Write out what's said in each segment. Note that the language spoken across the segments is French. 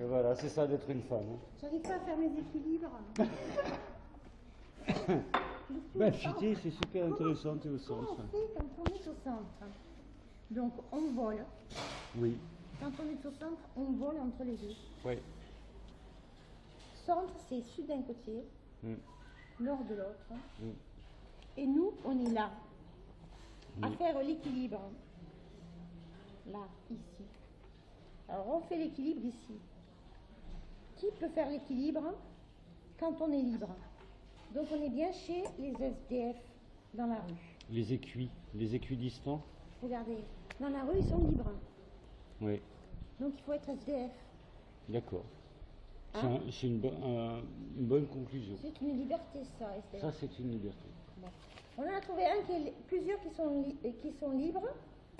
Et voilà, c'est ça d'être une femme. hein. J'arrive pas à faire mes équilibres. Ben, Fité, c'est super intéressant, t'es au Comment centre. on fait quand on est au centre? Donc on vole. Oui, Quand on est au centre, on vole entre les deux. oui. Centre, c'est sud d'un côté, Mm. nord de l'autre. Mm. Et nous, on est là, à faire l'équilibre. Là, ici. Alors on fait l'équilibre ici. Qui peut faire l'équilibre quand on est libre Donc on est bien chez les SDF dans la rue. Les écuits, les équidistants Regardez, dans la rue, ils sont libres. Oui, Donc il faut être SDF. d'accord. C'est Hein un- c'est une, bo- un- une bonne conclusion. C'est une liberté, ça, SDF. Ça, c'est une liberté. Bon. On en a trouvé un qui est plusieurs qui sont, qui sont libres,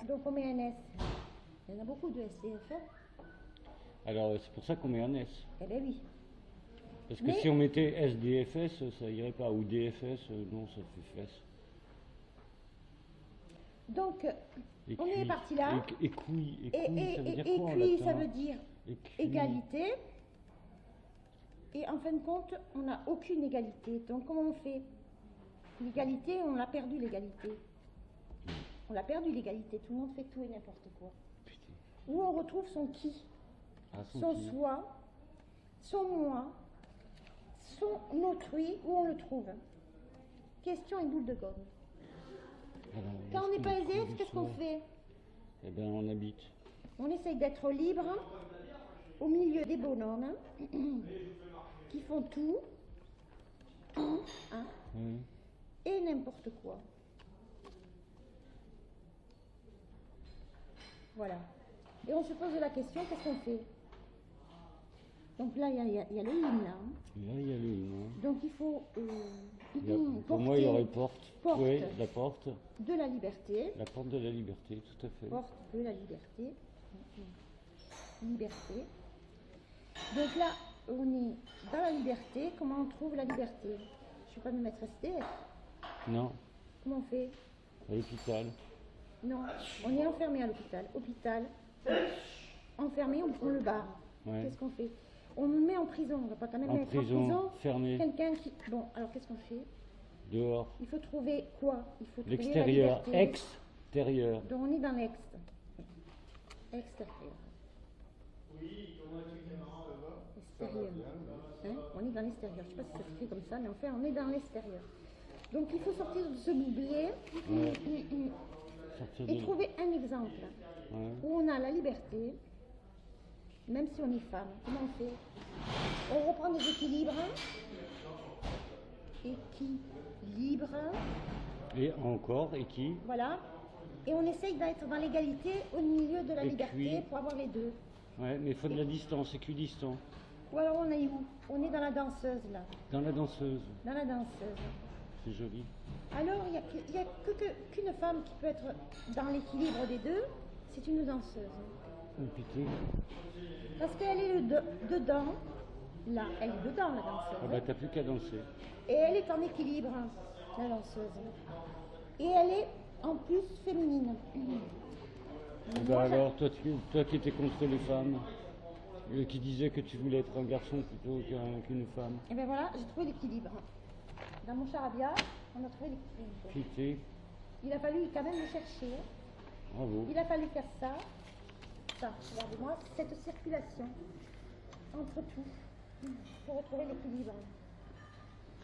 donc on met un S. Il y en a beaucoup de SDF. hein. Alors, c'est pour ça qu'on met un S. Eh bien oui. Parce que Mais- si on mettait SDFS, ça irait pas. Ou DFS, euh, non, ça fait fesse. Donc, euh, on est parti là. Et, et, ça veut dire et quoi en puis, latin ça veut dire Écuille. égalité. Et en fin de compte, on n'a aucune égalité. Donc, comment on fait? L'égalité, on l'a perdu, l'égalité. On l'a perdu, l'égalité. Tout le monde fait tout et n'importe quoi. Putain. Où on retrouve son qui? Son soi, son moi, son autrui, où on le trouve Question et boule de gomme. Alors, Quand on n'est pas trouve qu'est-ce qu'on fait? Eh bien, on habite. On essaye d'être libre au milieu des bonhommes qui font tout, tout, hein, Oui. et n'importe quoi. Voilà. Et on se pose la question, qu'est-ce qu'on fait? Donc là, il y a, il y a- il y a le hymne, là. hein. Là, il y a le hymne, hein. Donc il faut euh, Il a- pour moi, il y aurait porte. porte. Oui, la porte. de la liberté, La porte de la liberté, tout à fait. porte de la liberté, liberté. Donc là, on est dans la liberté. Comment on trouve la liberté? Je ne vais pas me mettre SDF. Non, Comment on fait? À l'hôpital. Non, on est enfermé à l'hôpital. Hôpital, enfermé, on, on le. Ouais. Qu'est-ce qu'on fait? On le met en prison. On ne va pas quand même En mettre prison, en prison fermé. quelqu'un qui. Bon, alors qu'est-ce qu'on fait? Dehors. Il faut trouver quoi? Il faut trouver la L'extérieur. Extérieur. Donc on est dans l'ex. Extérieur. Extérieur. Hein? on est dans l'extérieur. Je ne sais pas si ça se fait comme ça, mais enfin, on est dans l'extérieur. Donc il faut sortir de ce boublier et de... trouver un exemple Ouais. où on a la liberté, même si on est femme. Comment on fait On reprend des équilibres. Équilibre. Et encore, et qui Voilà. Et on essaye d'être dans l'égalité au milieu de la Et liberté puis- pour avoir les deux. Ouais, mais il faut de la distance, équidistant. Ou alors on est où On est dans la danseuse là. Dans la danseuse, Dans la danseuse. c'est joli. Alors il n'y a, que- il y a que- que- qu'une femme qui peut être dans l'équilibre des deux, c'est une danseuse. Une pitié. Parce qu'elle est de- dedans, là, elle est dedans la danseuse. Ah bah t'as plus qu'à danser. Et elle est en équilibre, la danseuse. Et elle est en plus féminine. Bah alors, toi, tu- toi qui étais contre les femmes, euh, qui disais que tu voulais être un garçon plutôt qu'un- qu'une femme, Et bien voilà, j'ai trouvé l'équilibre. Dans mon charabia, on a trouvé l'équilibre. Il a fallu quand même le chercher. bravo. Il a fallu faire ça, ça, regardez-moi, cette circulation entre tout pour retrouver l'équilibre.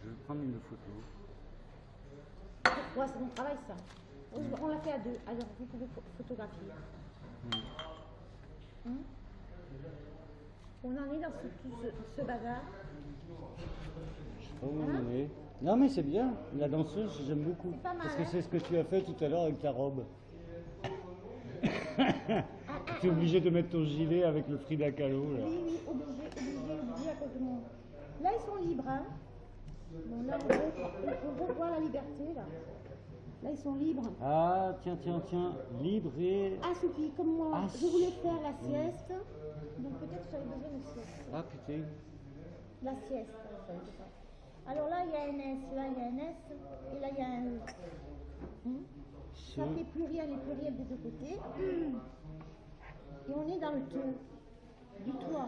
Je vais prendre une photo. C'est mon travail ça. On l'a fait à deux, alors vous pouvez pho- photographier. Hum On en est dans ce, tout ce, ce bazar. En est. Non mais c'est bien, la danseuse j'aime beaucoup. Mal, Parce que hein c'est ce que tu as fait tout à l'heure avec ta robe. tu es obligé de mettre ton gilet avec le Frida Kahlo là. Oui, oui, obligé, obligé, obligé à cause de mon... Là, ils sont libres, hein. Bon, là, on revoit, la liberté, là. Là, ils sont libres. Ah tiens, tiens, tiens, libre et... Assoupis, comme moi. Ah, je voulais faire la sieste. Donc, peut-être que j'avais besoin de sieste. Ah putain. La sieste, ça. Alors là, il y a un S, là, il y a un S, et là, il y a un. Hum. Ça fait pluriel et pluriel des deux côtés. Hum. Et on est dans le tout. du toit.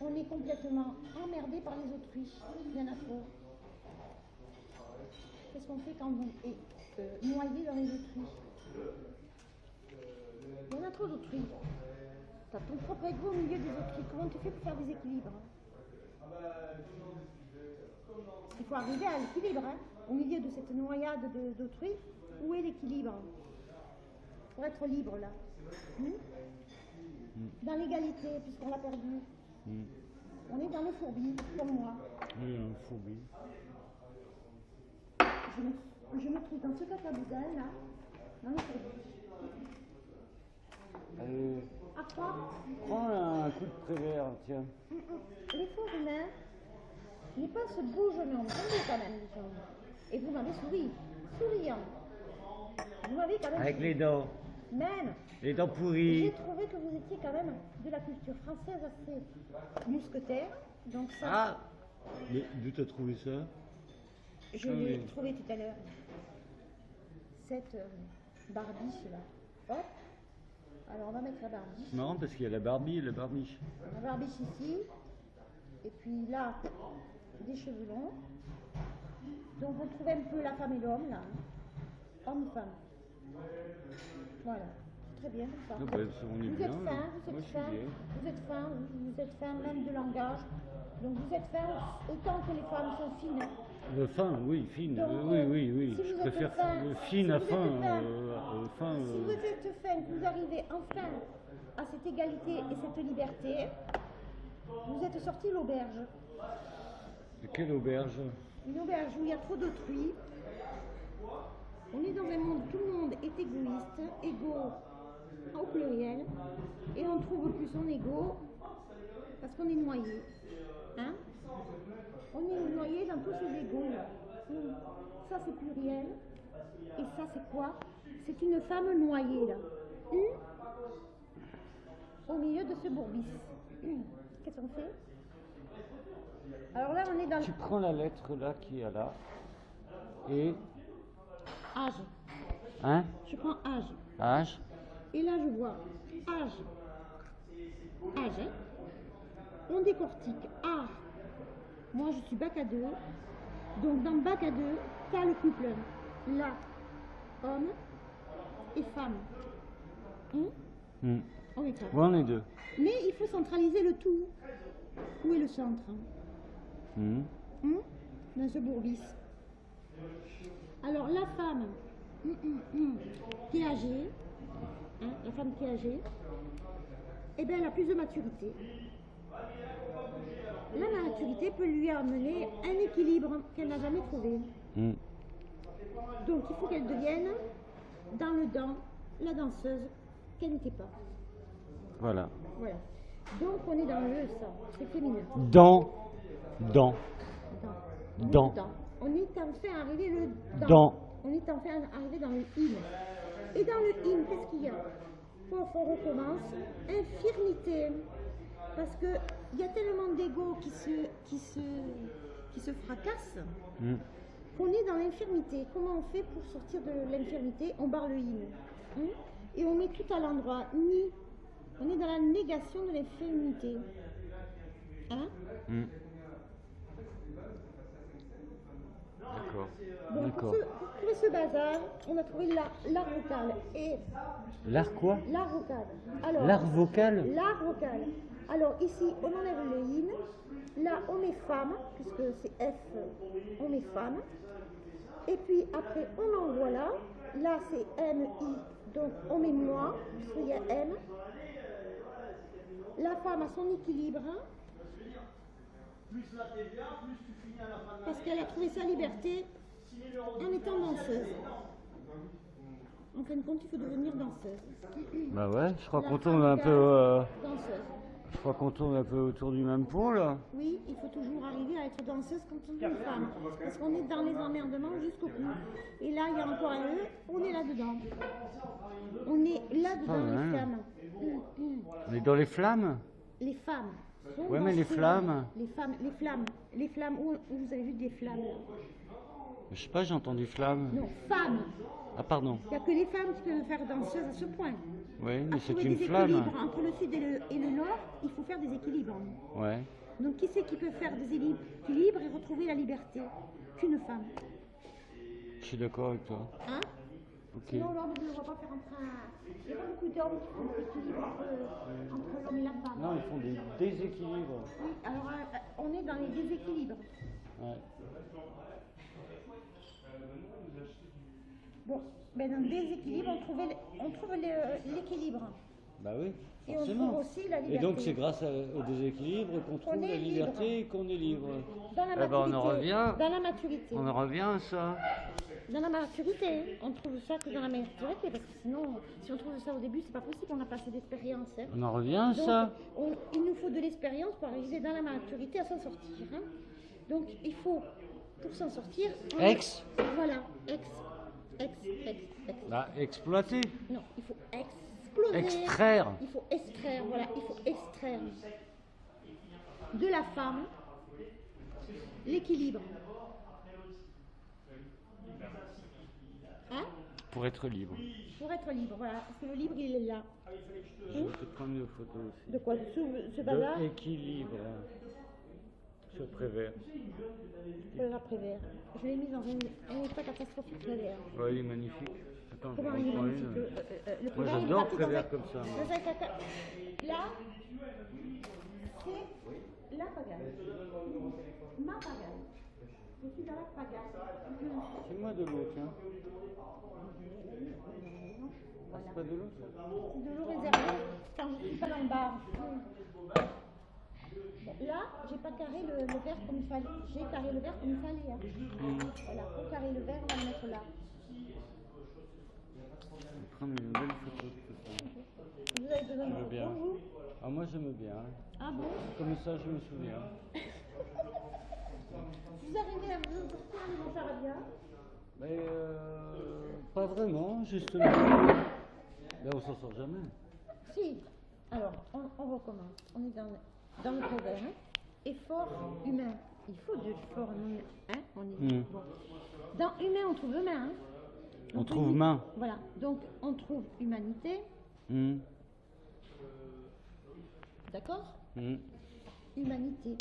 On est complètement emmerdé par les Autriches. Il y en a trop. Qu'est-ce qu'on fait quand on est euh, noyé dans les Autriches? Il y en a trop d'Autriches. T'as ton propre ego au milieu des Autriches. Comment tu fais pour faire des équilibres? Il faut arriver à l'équilibre. hein. Au milieu de cette noyade de- d'autrui, où est l'équilibre? Pour être libre là. Hmm dans l'égalité, puisqu'on l'a perdu. Hmm. On est dans le fourbi, comme moi. Oui, un fourbi. Je me, je me trouve dans ce cacaboudin là, dans le fourbi. Allez, À quoi prends un coup de prévert, tiens. Mm, mm. Les pas ce beau jeune homme. Attendez quand même, les gens. Et vous m'avez souri, souriant. Vous m'avez quand même Avec les dents. Même, Les dents j'ai trouvé que vous étiez quand même de la culture française assez mousquetaire. Donc ça, Ah Mais D'où t'as trouvé ça? je ah l'ai oui. trouvé tout à l'heure. Cette euh, barbiche là. Hop. Alors on va mettre la barbiche. C'est marrant parce qu'il y a la Barbie et la barbiche. La barbiche ici. Et puis là, des cheveux longs. Donc on trouve un peu la femme et l'homme là. Homme-femme. Voilà. Très bien comme ça. On est vous bien, êtes fin, vous êtes fin, vous êtes fin, vous, êtes fin même de langage. Donc vous êtes fin autant que les femmes sont fines. Euh, fin, oui, fine. Donc, oui, oui, oui. si je préfère fin, si fine à fin. fin, euh, fin Si vous êtes fin, que vous arrivez enfin à cette égalité et cette liberté, vous êtes sorti de l'auberge. de quelle auberge? Une auberge où il y a trop d'autrui. On est dans un monde où tout le monde est égoïste, égaux au pluriel, et on trouve plus son ego parce qu'on est noyé. Hein? On est noyé dans tous ces égaux. là. Hum. Ça c'est pluriel. Et ça c'est quoi? C'est une femme noyée là. Hum? Au milieu de ce bourbis. Hum. Qu'est-ce qu'on fait? Alors là on est dans Tu prends la lettre là qui est là. Et. Âge. Hein? Je prends âge. H. Et là, je vois âge. Âge, hein? On décortique. A. Moi, je suis bac à deux. Donc, dans bac à deux, tu as le couple. Là, homme et femme. Hein? Hmm. On est quatre. On est deux. Mais il faut centraliser le tout. Où est le centre? Hein? Dans ce bourbis. Alors, la femme hum, hum, hum, qui est âgée, hein, la femme qui est âgée, eh bien, elle a plus de maturité. La maturité peut lui amener un équilibre qu'elle n'a jamais trouvé. Donc, il faut qu'elle devienne, dans le dent, la danseuse qu'elle n'était pas. Voilà. Voilà. Donc, on est dans le ça, c'est féminin. Dans. Dans. Dans. Dans. On est enfin arrivé le dans. Dans. On est enfin arrivé dans le in. Et dans le in, qu'est-ce qu'il y a? On recommence. Infirmité. Parce que il y a tellement d'ego qui se, qui se, qui se fracassent Hmm. qu'on est dans l'infirmité. Comment on fait pour sortir de l'infirmité? On barre le in. Hein Et on met tout à l'endroit. Ni. On est dans la négation de l'infirmité. Hein? Hmm. D'accord. Donc, pour, D'accord. ce- pour ce bazar, on a trouvé l'art vocal. Et L'art quoi l'art vocal. Alors, L'art vocal l'art vocal. Alors, ici, on enlève le in. Là, on met femme, puisque c'est F, on met femme. Et puis, après, on envoie là. Là, c'est M, I. Donc, on met moi, puisqu'il y a M. La femme a son équilibre. Parce qu'elle a trouvé sa liberté en étant danseuse. En fin de compte, il faut devenir danseuse. Bah ouais, je crois qu'on tourne un peu. euh, Danseuse. je crois qu'on tourne un peu autour du même pot là. Oui, il faut toujours arriver à être danseuse quand on est une femme. Parce qu'on est dans les emmerdements jusqu'au bout. Et là, il y a encore un E, on est là-dedans. On est là-dedans, les femmes. Hum, hum. On est dans les flammes Les femmes. Ouais, mais les flammes. Les femmes, les flammes. Les flammes, où, où vous avez vu des flammes? Je sais pas, j'ai entendu flamme. Non, femmes. Ah pardon. Il n'y a que les femmes qui peuvent faire danseuse à ce point. Oui, mais c'est une des flamme. entre le sud et le, et le nord, il faut faire des équilibres. Ouais. Donc qui c'est qui peut faire des équilibres et retrouver la liberté? Qu'une femme. Je suis d'accord avec toi. Hein? Ok. Sinon l'homme ne va pas faire un train. Il n'y a pas beaucoup d'hommes qui font des équilibres entre, entre l'homme et la femme. Non, ils font des déséquilibres. Oui, alors euh, on est dans les déséquilibres. Ouais. Bon, ben dans le déséquilibre, on, trouvait l- on trouve l'équilibre. Bah oui, Et on forcément. trouve aussi la Et liberté. donc c'est grâce à- au déséquilibre qu'on trouve la liberté et qu'on est libre. Dans la Eh ben, on en maturité. revient. Dans la maturité. On en revient à ça. Dans la maturité. On trouve ça que dans la maturité, parce que sinon, si on trouve ça au début, c'est pas possible, on n'a pas assez d'expérience. hein. On en revient à Donc, ça. on- il nous faut de l'expérience pour arriver dans la maturité à s'en sortir. hein. Donc, il faut, pour s'en sortir. on- Ex Voilà, ex, ex, ex, ex. Bah, exploiter. Non, il faut exploser. Extraire. Il faut extraire, voilà, il faut extraire de la femme l'équilibre. Hein? Pour être libre. Pour être libre, voilà. Parce que le libre, il est là. Je vais te prendre une photo aussi. De quoi? Ce, ce De équilibre. Sur Prévert. Le l'après-vert. Je l'ai mis dans un, un état catastrophique, le verre. Ouais, il est magnifique. Attends, je Comment vais il est magnifique le, une. euh, euh, le Moi, Prévert, j'adore Prévert comme ça, moi. Là, c'est la pagaille. Ma pagaille. Je suis dans la pagaille. Je- C'est moi de l'eau, tiens. Voilà. C'est pas de l'eau, ça C'est de l'eau réservée quand je suis pas dans le bar. Là, j'ai pas carré le, le verre comme il fallait. J'ai carré le verre comme il fallait. hein. Voilà, pour carrer le verre, on va le mettre là. Je vais prendre une belle photo de tout ça. Vous avez besoin de veux bien. photos, vous? Ah, moi j'aime bien. Ah bon? Comme ça, je me souviens. Vous arrivez à vous sortir les mon charabia Mais euh, pas vraiment, justement. Là, on s'en sort jamais. Si. Alors, on, on recommence. On est dans, dans le prévert. hein. Effort humain. Il faut de l'effort humain. Hein on est, Mm. bon. Dans humain, on trouve humain. hein. On trouve humi- main. Voilà. Donc, on trouve humanité. Hum, D'accord hum. Humanité.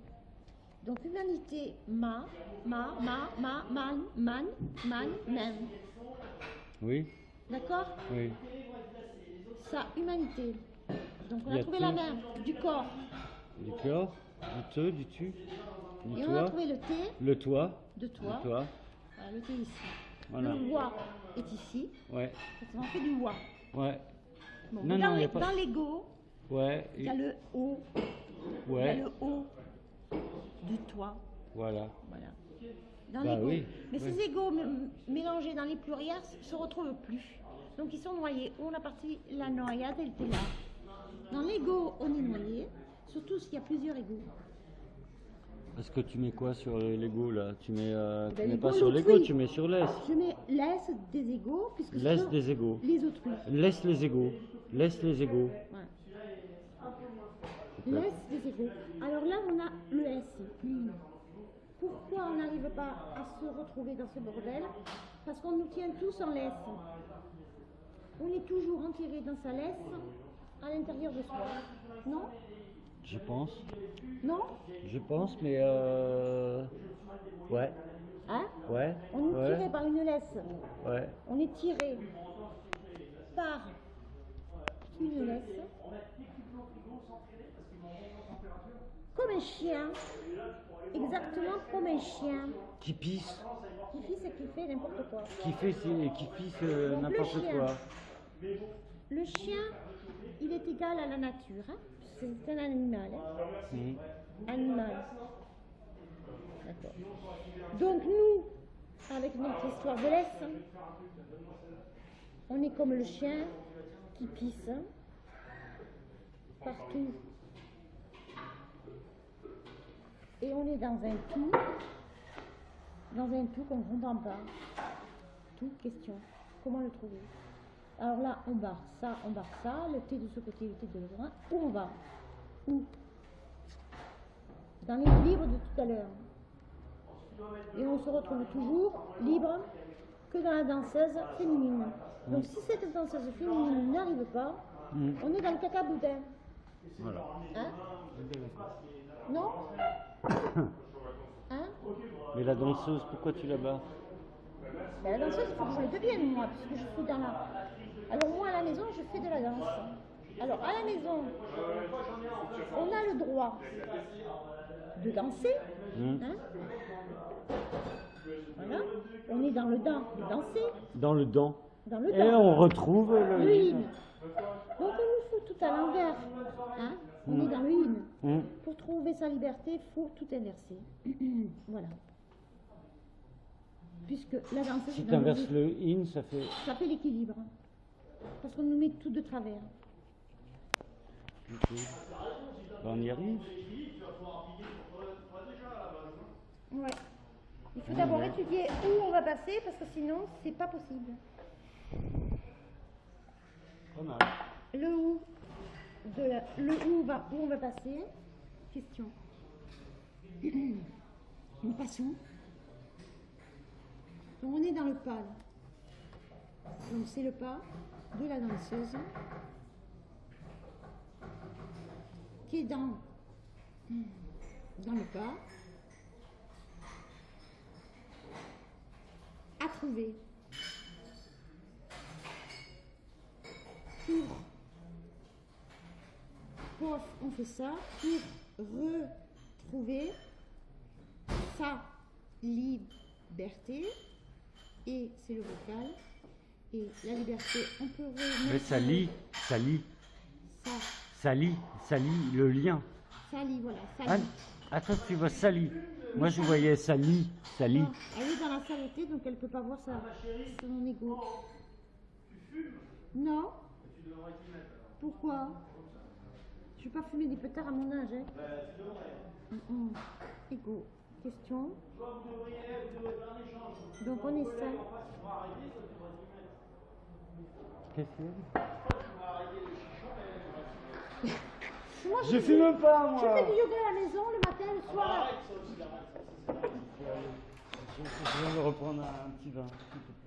Donc, humanité, ma, ma, ma, ma, man, man, man, man. Oui, D'accord oui. Ça, humanité. Donc, on a a trouvé la main, du corps. Du corps, du te, du tu, du Et on a trouvé le T le toi, de toi. le toi. Voilà, le T ici. Voilà. Le wa est ici. Ouais, Parce qu'on fait du wa. ouais, Bon, Non, dans non, y a les- pas- dans l'ego, ouais, il y a le O. Il y a ouais, le O du toi. voilà. Voilà. Dans Bah l'ego. oui, Mais oui. ces m- mélangés dans les pluriels se retrouvent plus. Donc ils sont noyés. Où la partie, la noyade, elle était là. Dans l'ego, on est noyé. Surtout s'il y a plusieurs égos. Parce que tu mets quoi sur l'ego là Tu mets, euh, tu Ben, mets pas sur l'ego, tu mets sur l'ess. Je mets laisse des égos, puisque des égos. les autrui. Laisse les égos. Laisse les égos. Ouais. Des égaux. Alors là, on a le S. Pourquoi on n'arrive pas à se retrouver dans ce bordel? Parce qu'on nous tient tous en laisse. On est toujours enterré dans sa laisse à l'intérieur de soi. Non? Je pense. Non? Je pense, mais euh... Ouais, Hein? Ouais, On est tiré par une laisse. ouais. On est tiré par une laisse. Comme un chien. Exactement comme un chien. Qui pisse, Qui fait ce qu'il fait n'importe quoi. qui fait qui pisse euh, n'importe chien. quoi. Le chien, il est égal à la nature. hein. C'est un animal. hein. Mhm. Animal. D'accord. Donc nous, avec notre histoire de laisse, on est comme le chien qui pisse hein, partout. Et on est dans un tout, dans un tout qu'on ne comprend pas. Tout question. Comment le trouver? Alors là, on barre ça, on barre ça, le T de ce côté, le T de l'autre. Où on va? Où? Dans l'équilibre de tout à l'heure. Et on se retrouve toujours libre que dans la danseuse féminine. Donc si cette danseuse féminine n'arrive pas, Mm. On est dans le caca boudin. Voilà. Hein? Non? Hein? Mais la danseuse, pourquoi tu la bats Ben, La danseuse, il faut que je le devienne, moi, puisque je suis dans la... Alors moi, à la maison, je fais de la danse. Alors, à la maison, on a le droit de danser. Mm. hein. Voilà. On est dans le dent de danser, Dans le dent. dans le Et on retrouve le Le hymne. in. Donc on nous fout tout à l'envers. Hein on Mm. est dans le in. Mm. Pour trouver sa liberté, il faut tout inverser. voilà. Puisque la danse, Si tu dans inverses le in, ça fait. ça fait l'équilibre. Parce qu'on nous met tout de travers. Ben, on y arrive. Ouais. Il faut d'abord ouais. étudier où on va passer parce que sinon, c'est pas possible. Pas mal. Le où, de la- le où, va, où on va passer? Question. Nous passons. Donc on est dans le pas. là. Donc c'est le pas de la danseuse qui est dans, le pas. À trouver. Pour Pof, on fait ça pour retrouver sa liberté. Et c'est le vocal. Et la liberté, on peut remettre Mais ça lit, ça lit, Ça, ça lit, ça lit le lien. ça lit, voilà. Ça Ah, lit. attends, tu vois ça lit. Moi, je voyais ça lit, ça lit. Non, elle est dans la saleté, donc elle ne peut pas voir ça. Son ego. Non Pourquoi? Je ne vais pas fumer des pétards à mon âge. Hein. Hum, hum. Ego. Question. Donc on est seul. Qu'est-ce que c'est Moi, Je fais- fume pas, Je moi fais du yoga à la maison le matin, le soir. Je je viens de reprendre un petit vin.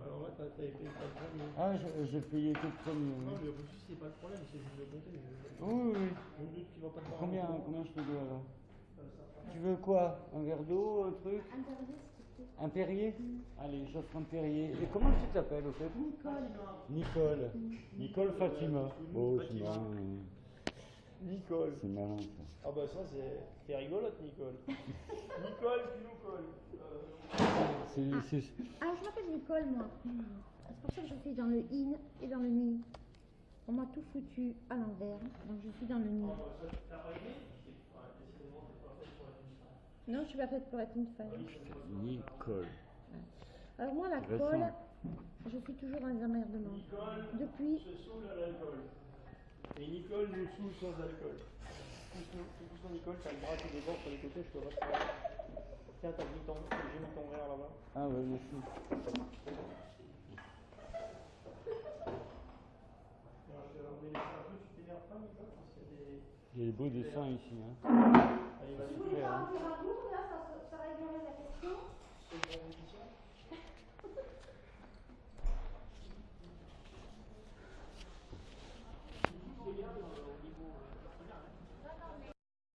Alors là, t'as- t'avais payé pas le premier. Ah, je- j'ai payé que le premier. Non, oui. le refus, c'est pas le problème, c'est juste de compter. mais- Oui, oui. Je voir. Combien, combien je te dois là Tu veux quoi? Un verre d'eau, un truc? Un Perrier Allez, j'offre un Perrier. Et comment tu t'appelles au fait Nicole. Nicole. Nicole Fatima. Oh, c'est marrant. Nicole. C'est marrant ça. Ah bah ça, c'est c'est rigolote, Nicole. Nicole, tu nous colles. C'est- c'est- Ah, je m'appelle Nicole, moi. C'est pour ça que je suis dans le in et dans le ni. On m'a tout foutu à l'envers, donc je suis dans le ni. Non, je suis pas faite pour être une femme. Nicole. Alors moi, la colle, je suis toujours dans les emmerdements. Depuis, se saoule à l'alcool. Et Nicole nous saoule sans alcool. Pousse-nous, Nicole, t'as le bras qui déborde sur les côtés, je te vois pas. Tiens, t'as mis ton, j'ai mis ton verre là-bas. Ah ouais, merci. Alors, je vais remettre un il y a des beaux dessins ici. Hein.